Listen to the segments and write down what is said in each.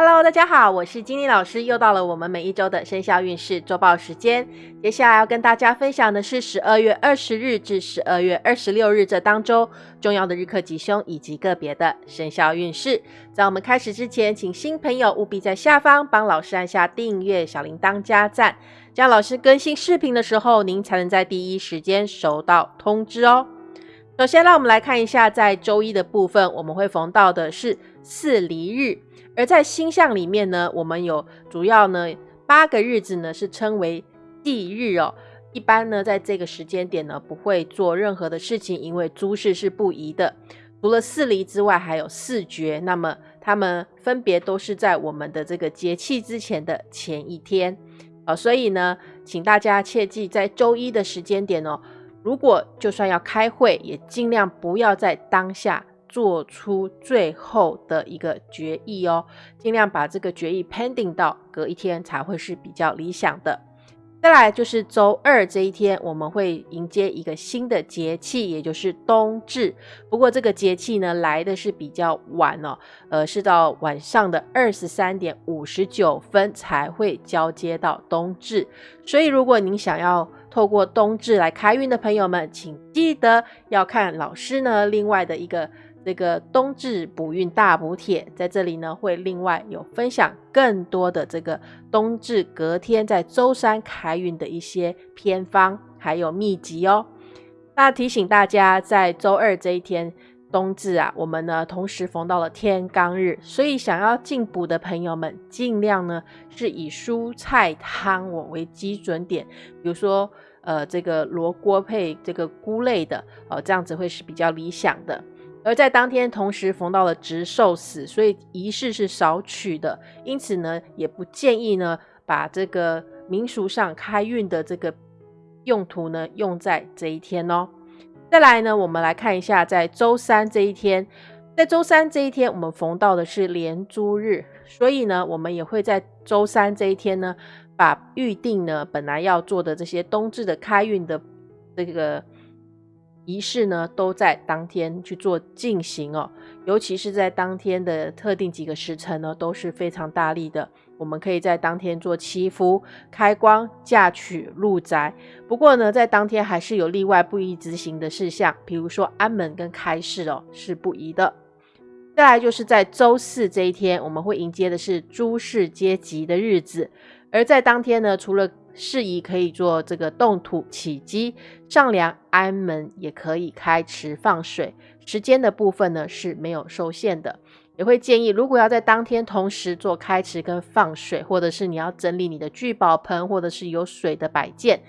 Hello，大家好，我是金妮老师，又到了我们每一周的生肖运势周报时间。接下来要跟大家分享的是十二月二十日至十二月二十六日这当周重要的日课吉凶以及个别的生肖运势。在我们开始之前，请新朋友务必在下方帮老师按下订阅、小铃铛加赞，这样老师更新视频的时候，您才能在第一时间收到通知哦。首先，让我们来看一下，在周一的部分，我们会逢到的是四离日。而在星象里面呢，我们有主要呢八个日子呢是称为忌日哦。一般呢在这个时间点呢不会做任何的事情，因为诸事是不宜的。除了四离之外，还有四绝，那么他们分别都是在我们的这个节气之前的前一天啊。所以呢，请大家切记，在周一的时间点哦，如果就算要开会，也尽量不要在当下。做出最后的一个决议哦，尽量把这个决议 pending 到隔一天才会是比较理想的。再来就是周二这一天，我们会迎接一个新的节气，也就是冬至。不过这个节气呢来的是比较晚哦，呃，是到晚上的二十三点五十九分才会交接到冬至。所以如果您想要透过冬至来开运的朋友们，请记得要看老师呢另外的一个。这个冬至补运大补帖在这里呢，会另外有分享更多的这个冬至隔天在周三开运的一些偏方，还有秘籍哦。那提醒大家，在周二这一天冬至啊，我们呢同时逢到了天罡日，所以想要进补的朋友们，尽量呢是以蔬菜汤我为基准点，比如说呃这个罗锅配这个菇类的哦，这样子会是比较理想的。而在当天同时逢到了值寿死，所以仪式是少取的，因此呢，也不建议呢把这个民俗上开运的这个用途呢用在这一天哦。再来呢，我们来看一下在周三这一天，在周三这一天我们逢到的是连珠日，所以呢，我们也会在周三这一天呢，把预定呢本来要做的这些冬至的开运的这个。仪式呢，都在当天去做进行哦，尤其是在当天的特定几个时辰呢，都是非常大力的。我们可以在当天做祈福、开光、嫁娶、入宅。不过呢，在当天还是有例外不宜执行的事项，比如说安门跟开市哦，是不宜的。再来就是在周四这一天，我们会迎接的是诸事皆吉的日子，而在当天呢，除了适宜可以做这个动土起基、丈量安门，也可以开池放水。时间的部分呢是没有受限的。也会建议，如果要在当天同时做开池跟放水，或者是你要整理你的聚宝盆，或者是有水的摆件，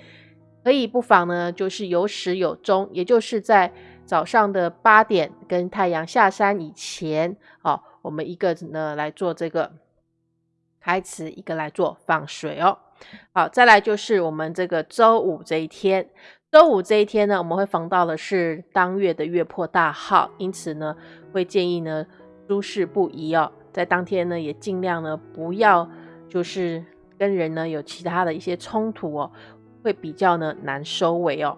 可以不妨呢就是有始有终，也就是在早上的八点跟太阳下山以前，哦，我们一个呢来做这个开池，一个来做放水哦。好，再来就是我们这个周五这一天，周五这一天呢，我们会逢到的是当月的月破大号，因此呢，会建议呢诸事不宜哦，在当天呢也尽量呢不要就是跟人呢有其他的一些冲突哦，会比较呢难收尾哦。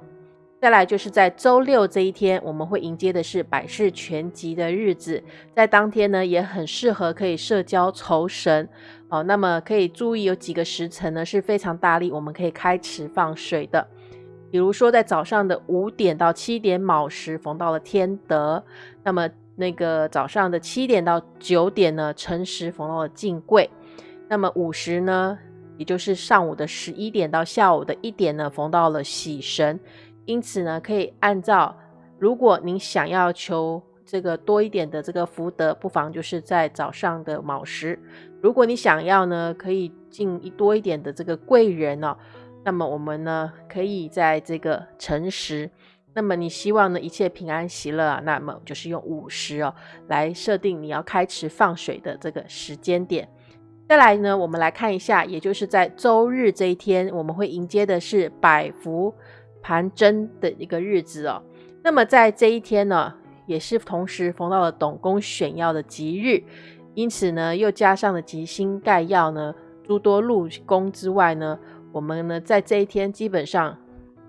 再来就是在周六这一天，我们会迎接的是百事全集的日子，在当天呢也很适合可以社交酬神。哦，那么可以注意有几个时辰呢是非常大力，我们可以开池放水的。比如说在早上的五点到七点卯时逢到了天德，那么那个早上的七点到九点呢辰时逢到了进贵，那么午时呢，也就是上午的十一点到下午的一点呢逢到了喜神，因此呢可以按照，如果您想要求。这个多一点的这个福德，不妨就是在早上的卯时。如果你想要呢，可以进一多一点的这个贵人哦，那么我们呢可以在这个辰时。那么你希望呢一切平安喜乐，那么就是用午时哦来设定你要开池放水的这个时间点。再来呢，我们来看一下，也就是在周日这一天，我们会迎接的是百福盘针的一个日子哦。那么在这一天呢。也是同时逢到了董公选药的吉日，因此呢，又加上了吉星盖药呢，诸多禄宫之外呢，我们呢在这一天基本上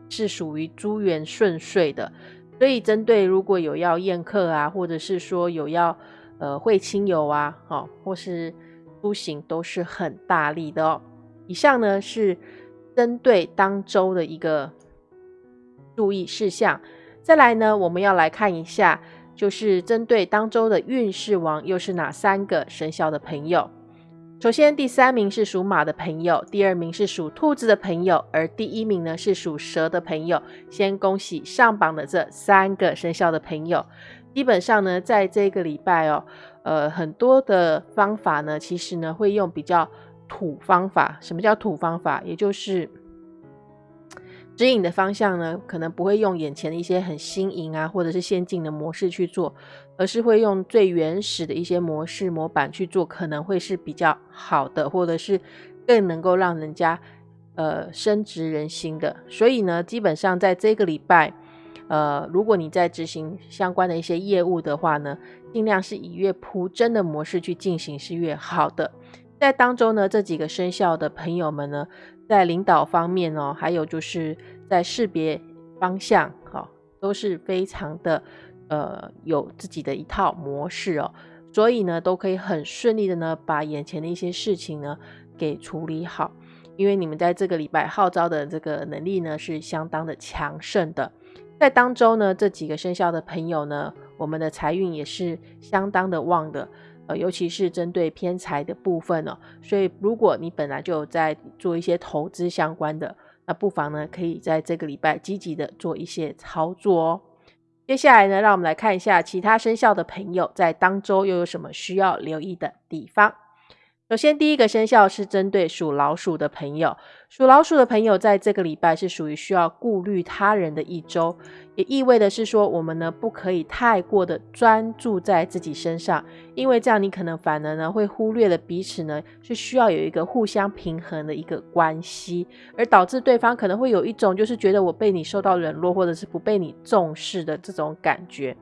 是属于诸缘顺遂的。所以，针对如果有要宴客啊，或者是说有要呃会亲友啊，哈，或是出行都是很大力的哦。以上呢是针对当周的一个注意事项。再来呢，我们要来看一下，就是针对当周的运势王又是哪三个生肖的朋友。首先，第三名是属马的朋友，第二名是属兔子的朋友，而第一名呢是属蛇的朋友。先恭喜上榜的这三个生肖的朋友。基本上呢，在这个礼拜哦，呃，很多的方法呢，其实呢会用比较土方法。什么叫土方法？也就是指引的方向呢，可能不会用眼前的一些很新颖啊，或者是先进的模式去做。而是会用最原始的一些模式模板去做，可能会是比较好的，或者是更能够让人家呃深植人心的。所以呢，基本上在这个礼拜，呃，如果你在执行相关的一些业务的话呢，尽量是以越铺真的模式去进行是越好的。在当中呢，这几个生肖的朋友们呢，在领导方面哦，还有就是在识别方向，哈，都是非常的。呃，有自己的一套模式哦，所以呢，都可以很顺利的呢，把眼前的一些事情呢给处理好。因为你们在这个礼拜号召的这个能力呢是相当的强盛的，在当中呢，这几个生肖的朋友呢，我们的财运也是相当的旺的，尤其是针对偏财的部分哦。所以，如果你本来就在做一些投资相关的，那不妨呢，可以在这个礼拜积极的做一些操作哦。接下来呢，让我们来看一下其他生肖的朋友在当周又有什么需要留意的地方。首先，第一个生肖是针对属老鼠的朋友。属老鼠的朋友在这个礼拜是属于需要顾虑他人的一周，也意味的是说，我们呢不可以太过的专注在自己身上，因为这样你可能反而呢会忽略了彼此呢是需要有一个互相平衡的一个关系，而导致对方可能会有一种就是觉得我被你受到冷落，或者是不被你重视的这种感觉。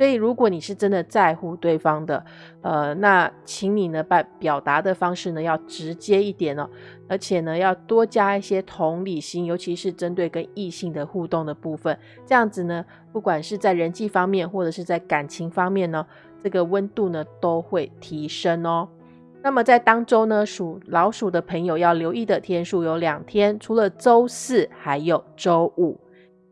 所以，如果你是真的在乎对方的，呃，那请你呢，把表达的方式呢要直接一点哦，而且呢要多加一些同理心，尤其是针对跟异性的互动的部分，这样子呢，不管是在人际方面或者是在感情方面呢，这个温度呢都会提升哦。那么在当周呢，属老鼠的朋友要留意的天数有两天，除了周四，还有周五。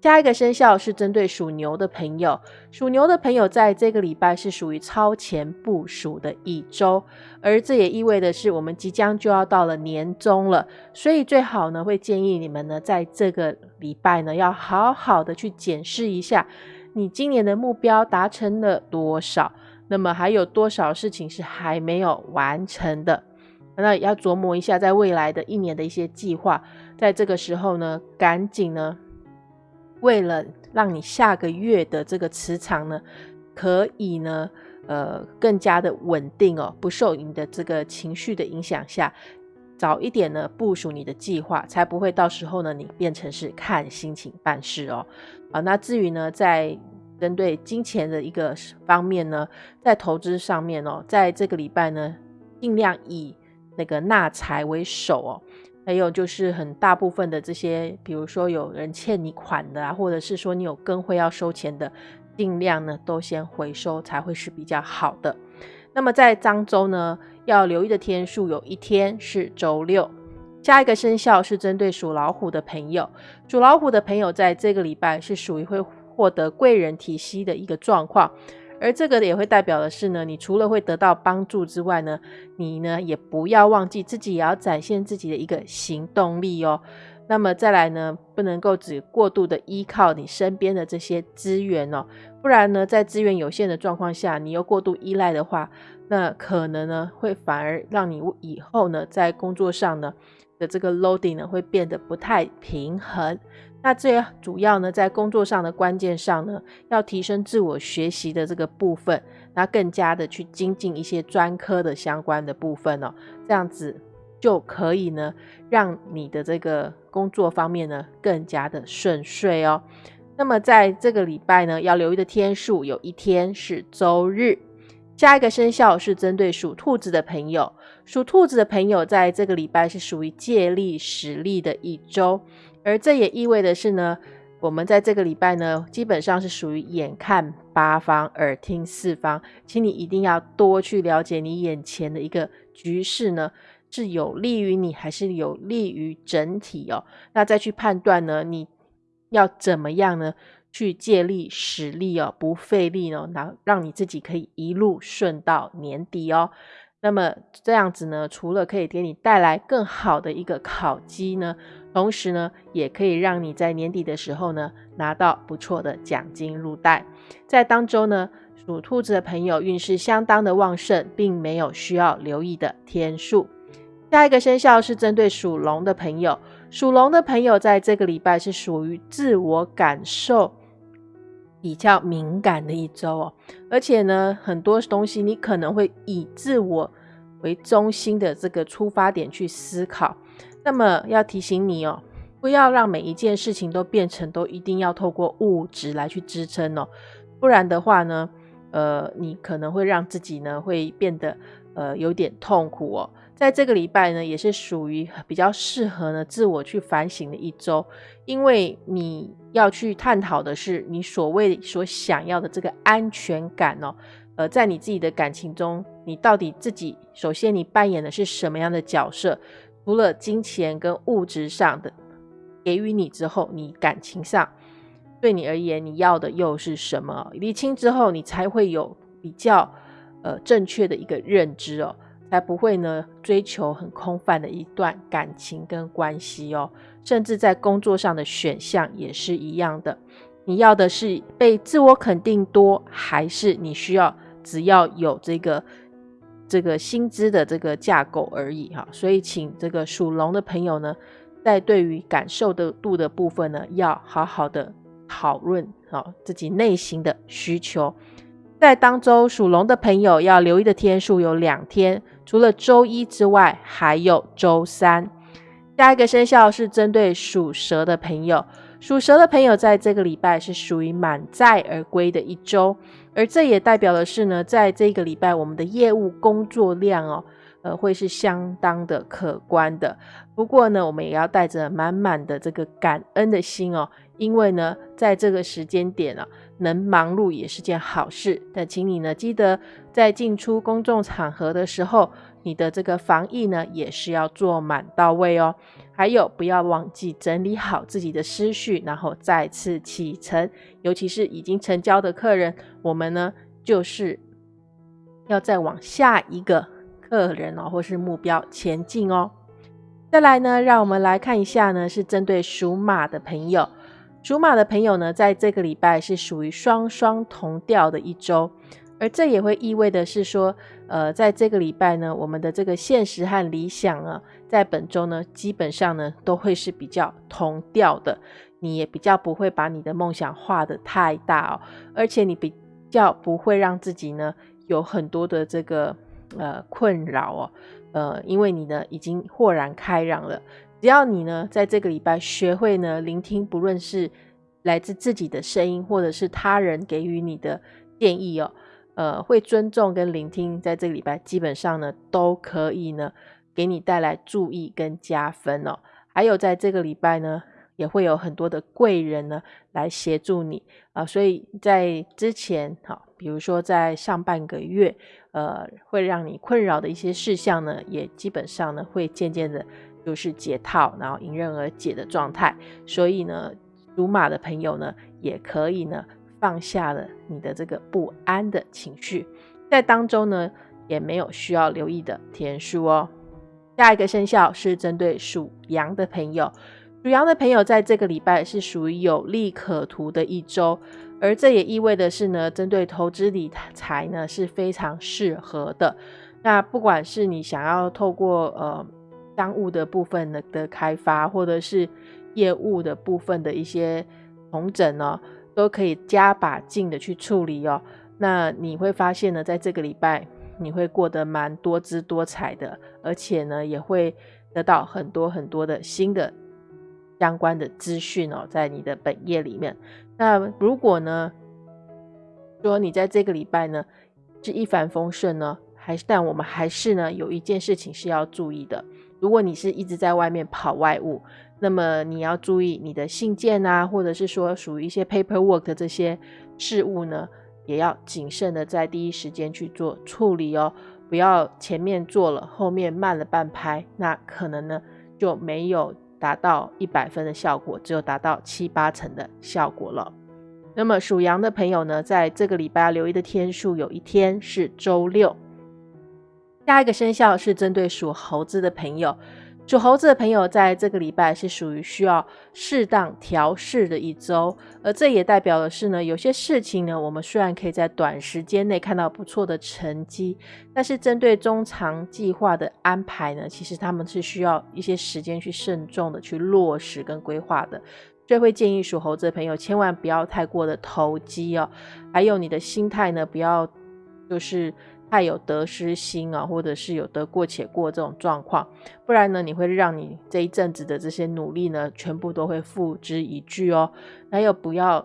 下一个生肖是针对属牛的朋友，属牛的朋友在这个礼拜是属于超前部署的一周，而这也意味的是我们即将就要到了年终了，所以最好呢会建议你们呢在这个礼拜呢要好好的去检视一下，你今年的目标达成了多少，那么还有多少事情是还没有完成的，那要琢磨一下在未来的一年的一些计划，在这个时候呢赶紧呢。为了让你下个月的这个磁场呢，可以呢，呃，更加的稳定哦，不受你的这个情绪的影响下，早一点呢部署你的计划，才不会到时候呢你变成是看心情办事哦。啊，那至于呢，在针对金钱的一个方面呢，在投资上面哦，在这个礼拜呢，尽量以那个纳财为首哦。还有就是很大部分的这些，比如说有人欠你款的啊，或者是说你有跟会要收钱的，尽量呢都先回收才会是比较好的。那么在漳州呢，要留意的天数有一天是周六。下一个生肖是针对属老虎的朋友，属老虎的朋友在这个礼拜是属于会获得贵人提携的一个状况。而这个也会代表的是呢，你除了会得到帮助之外呢，你呢也不要忘记自己也要展现自己的一个行动力哦。那么再来呢，不能够只过度的依靠你身边的这些资源哦，不然呢，在资源有限的状况下，你又过度依赖的话，那可能呢会反而让你以后呢在工作上呢的这个 loading 呢会变得不太平衡。那这主要呢，在工作上的关键上呢，要提升自我学习的这个部分，那更加的去精进一些专科的相关的部分哦，这样子就可以呢，让你的这个工作方面呢更加的顺遂哦。那么在这个礼拜呢，要留意的天数有一天是周日。下一个生肖是针对属兔子的朋友，属兔子的朋友在这个礼拜是属于借力使力的一周。而这也意味的是呢，我们在这个礼拜呢，基本上是属于眼看八方，耳听四方，请你一定要多去了解你眼前的一个局势呢，是有利于你还是有利于整体哦？那再去判断呢，你要怎么样呢？去借力使力哦，不费力哦，然后让你自己可以一路顺到年底哦。那么这样子呢，除了可以给你带来更好的一个考绩呢，同时呢，也可以让你在年底的时候呢，拿到不错的奖金入袋。在当周呢，属兔子的朋友运势相当的旺盛，并没有需要留意的天数。下一个生肖是针对属龙的朋友，属龙的朋友在这个礼拜是属于自我感受。比较敏感的一周哦，而且呢，很多东西你可能会以自我为中心的这个出发点去思考。那么要提醒你哦，不要让每一件事情都变成都一定要透过物质来去支撑哦，不然的话呢，呃，你可能会让自己呢会变得呃有点痛苦哦。在这个礼拜呢，也是属于比较适合呢自我去反省的一周，因为你要去探讨的是你所谓所想要的这个安全感哦。呃，在你自己的感情中，你到底自己首先你扮演的是什么样的角色？除了金钱跟物质上的给予你之后，你感情上对你而言你要的又是什么？理清之后，你才会有比较呃正确的一个认知哦。才不会呢追求很空泛的一段感情跟关系哦，甚至在工作上的选项也是一样的。你要的是被自我肯定多，还是你需要只要有这个这个薪资的这个架构而已哈？所以，请这个属龙的朋友呢，在对于感受的度的部分呢，要好好的讨论好自己内心的需求。在当周属龙的朋友要留意的天数有两天。除了周一之外，还有周三。下一个生肖是针对属蛇的朋友，属蛇的朋友在这个礼拜是属于满载而归的一周，而这也代表的是呢，在这个礼拜我们的业务工作量哦，呃，会是相当的可观的。不过呢，我们也要带着满满的这个感恩的心哦，因为呢，在这个时间点啊。能忙碌也是件好事，但请你呢记得在进出公众场合的时候，你的这个防疫呢也是要做满到位哦。还有不要忘记整理好自己的思绪，然后再次启程。尤其是已经成交的客人，我们呢就是要再往下一个客人哦，或是目标前进哦。再来呢，让我们来看一下呢，是针对属马的朋友。属马的朋友呢，在这个礼拜是属于双双同调的一周，而这也会意味的是说，呃，在这个礼拜呢，我们的这个现实和理想啊，在本周呢，基本上呢，都会是比较同调的。你也比较不会把你的梦想画得太大哦，而且你比较不会让自己呢有很多的这个呃困扰哦，呃，因为你呢已经豁然开朗了。只要你呢，在这个礼拜学会呢聆听，不论是来自自己的声音，或者是他人给予你的建议哦，呃，会尊重跟聆听，在这个礼拜基本上呢，都可以呢给你带来注意跟加分哦。还有在这个礼拜呢，也会有很多的贵人呢来协助你啊，所以在之前哈，比如说在上半个月，呃，会让你困扰的一些事项呢，也基本上呢会渐渐的。就是解套，然后迎刃而解的状态。所以呢，属马的朋友呢，也可以呢放下了你的这个不安的情绪。在当中呢，也没有需要留意的天数哦。下一个生肖是针对属羊的朋友，属羊的朋友在这个礼拜是属于有利可图的一周，而这也意味的是呢，针对投资理财呢是非常适合的。那不管是你想要透过呃。商务的部分的的开发，或者是业务的部分的一些重整呢，都可以加把劲的去处理哦。那你会发现呢，在这个礼拜你会过得蛮多姿多彩的，而且呢，也会得到很多很多的新的相关的资讯哦，在你的本业里面。那如果呢，说你在这个礼拜呢是一帆风顺呢，还是但我们还是呢有一件事情是要注意的。如果你是一直在外面跑外务，那么你要注意你的信件啊，或者是说属于一些 paperwork 的这些事务呢，也要谨慎的在第一时间去做处理哦，不要前面做了，后面慢了半拍，那可能呢就没有达到一百分的效果，只有达到七八成的效果了。那么属羊的朋友呢，在这个礼拜要留意的天数，有一天是周六。下一个生肖是针对属猴子的朋友，属猴子的朋友在这个礼拜是属于需要适当调试的一周，而这也代表的是呢，有些事情呢，我们虽然可以在短时间内看到不错的成绩，但是针对中长计划的安排呢，其实他们是需要一些时间去慎重的去落实跟规划的。所以会建议属猴子的朋友千万不要太过的投机哦，还有你的心态呢，不要就是太有得失心啊，或者是有得过且过这种状况，不然呢，你会让你这一阵子的这些努力呢，全部都会付之一炬哦。那又不要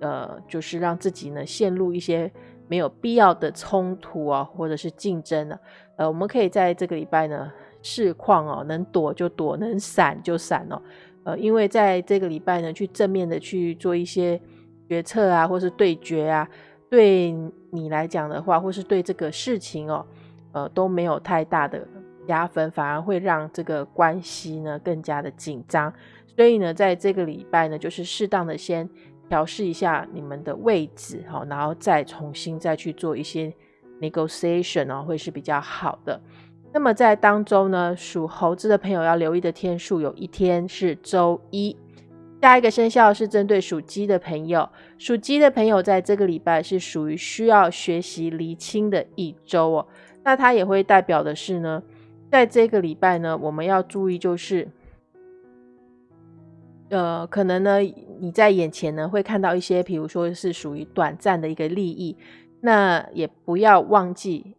呃，就是让自己呢陷入一些没有必要的冲突啊，或者是竞争啊。呃，我们可以在这个礼拜呢，视况哦，能躲就躲，能闪就闪哦。呃，因为在这个礼拜呢，去正面的去做一些决策啊，或是对决啊，对你来讲的话，或是对这个事情哦，呃，都没有太大的加分，反而会让这个关系呢更加的紧张。所以呢，在这个礼拜呢，就是适当的先调试一下你们的位置，好，然后再重新再去做一些 negotiation 哦，会是比较好的。那么在当中呢，属猴子的朋友要留意的天数，有一天是周一。下一个生肖是针对属鸡的朋友，属鸡的朋友在这个礼拜是属于需要学习厘清的一周哦。那它也会代表的是呢，在这个礼拜呢，我们要注意就是，呃，可能呢你在眼前呢会看到一些，比如说是属于短暂的一个利益，那也不要忘记。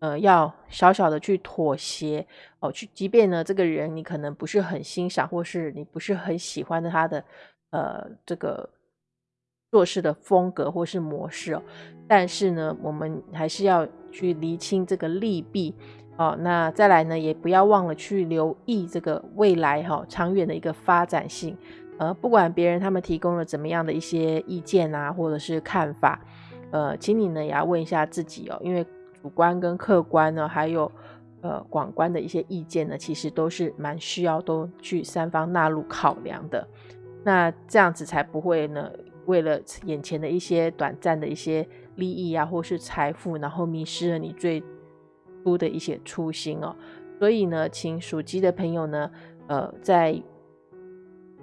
呃，要小小的去妥协哦，去，即便呢，这个人你可能不是很欣赏，或是你不是很喜欢的他的呃这个做事的风格或是模式哦，但是呢，我们还是要去厘清这个利弊哦。那再来呢，也不要忘了去留意这个未来哈长远的一个发展性。呃，不管别人他们提供了怎么样的一些意见啊，或者是看法，呃，请你呢也要问一下自己哦，因为。主观跟客观呢，还有呃广观的一些意见呢，其实都是蛮需要都去三方纳入考量的。那这样子才不会呢，为了眼前的一些短暂的一些利益啊，或是财富，然后迷失了你最初的一些初心哦。所以呢，请属鸡的朋友呢，呃，在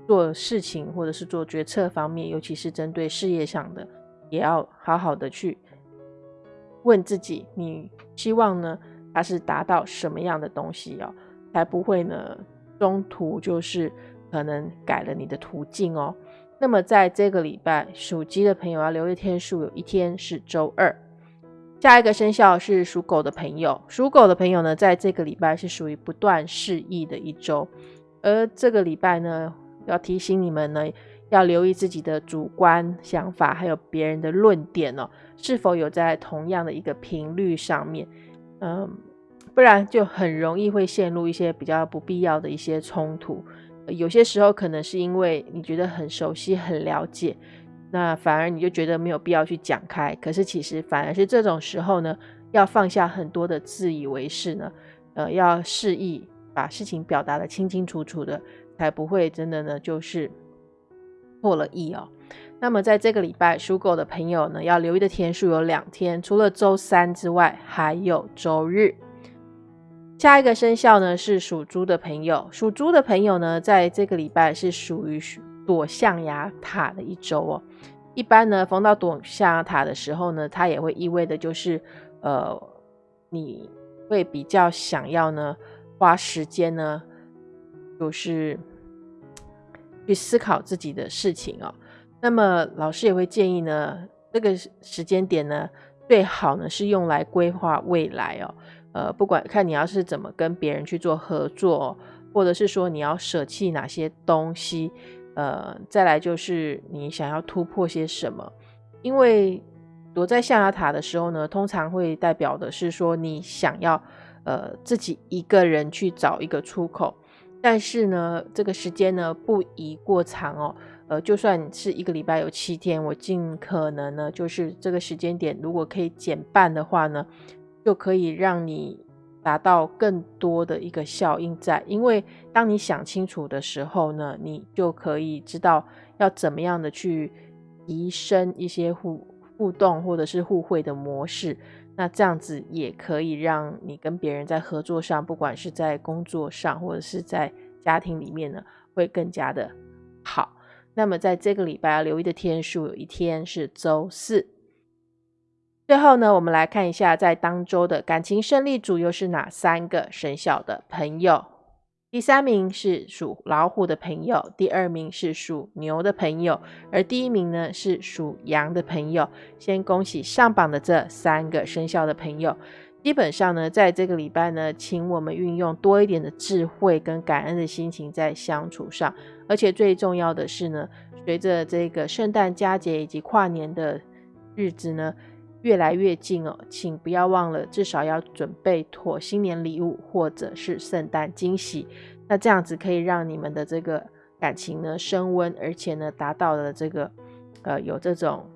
做事情或者是做决策方面，尤其是针对事业上的，也要好好的去。问自己，你希望呢？它是达到什么样的东西哦？才不会呢？中途就是可能改了你的途径哦。那么在这个礼拜，属鸡的朋友要留意天数，有一天是周二。下一个生肖是属狗的朋友，属狗的朋友呢，在这个礼拜是属于不断示意的一周。而这个礼拜呢，要提醒你们呢。要留意自己的主观想法，还有别人的论点哦，是否有在同样的一个频率上面？嗯，不然就很容易会陷入一些比较不必要的一些冲突。有些时候可能是因为你觉得很熟悉、很了解，那反而你就觉得没有必要去讲开。可是其实反而是这种时候呢，要放下很多的自以为是呢，呃，要示意把事情表达的清清楚楚的，才不会真的呢就是。破了亿哦，那么在这个礼拜属狗的朋友呢，要留意的天数有两天，除了周三之外，还有周日。下一个生肖呢是属猪的朋友，属猪的朋友呢，在这个礼拜是属于躲象牙塔的一周哦。一般呢，逢到躲象牙塔的时候呢，它也会意味的就是，呃，你会比较想要呢花时间呢，就是。去思考自己的事情哦，那么老师也会建议呢，这个时间点呢，最好呢是用来规划未来哦。呃，不管看你要是怎么跟别人去做合作，或者是说你要舍弃哪些东西，呃，再来就是你想要突破些什么。因为躲在象牙塔的时候呢，通常会代表的是说你想要呃自己一个人去找一个出口。但是呢，这个时间呢不宜过长哦。呃，就算是一个礼拜有七天，我尽可能呢，就是这个时间点，如果可以减半的话呢，就可以让你达到更多的一个效应在。因为当你想清楚的时候呢，你就可以知道要怎么样的去提升一些互互动或者是互惠的模式。那这样子也可以让你跟别人在合作上，不管是在工作上或者是在家庭里面呢，会更加的好。那么在这个礼拜要留意的天数，有一天是周四。最后呢，我们来看一下在当周的感情胜利组又是哪三个生肖的朋友。第三名是属老虎的朋友，第二名是属牛的朋友，而第一名呢是属羊的朋友。先恭喜上榜的这三个生肖的朋友。基本上呢，在这个礼拜呢，请我们运用多一点的智慧跟感恩的心情在相处上。而且最重要的是呢，随着这个圣诞佳节以及跨年的日子呢越来越近哦，请不要忘了，至少要准备妥新年礼物或者是圣诞惊喜。那这样子可以让你们的这个感情呢升温，而且呢达到了这个呃有这种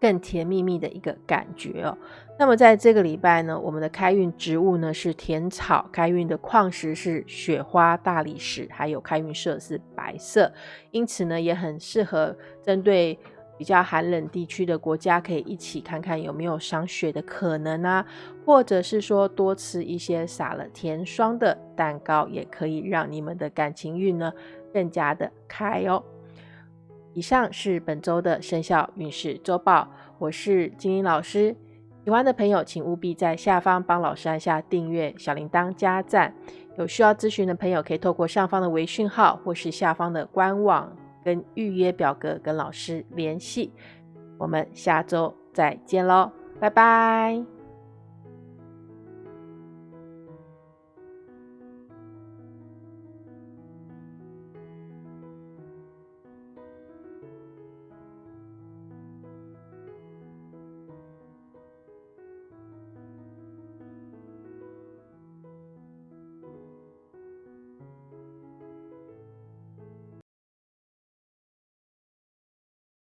更甜蜜蜜的一个感觉哦。那么在这个礼拜呢，我们的开运植物呢是甜草，开运的矿石是雪花、大理石，还有开运色是白色，因此呢也很适合针对比较寒冷地区的国家，可以一起看看有没有赏雪的可能啊，或者是说多吃一些撒了甜霜的蛋糕，也可以让你们的感情运呢更加的开哦。以上是本周的生肖运势周报，我是金英老师。喜欢的朋友，请务必在下方帮老师按下订阅、小铃铛、加赞。有需要咨询的朋友，可以透过上方的微讯号或是下方的官网跟预约表格跟老师联系。我们下周再见喽，拜拜。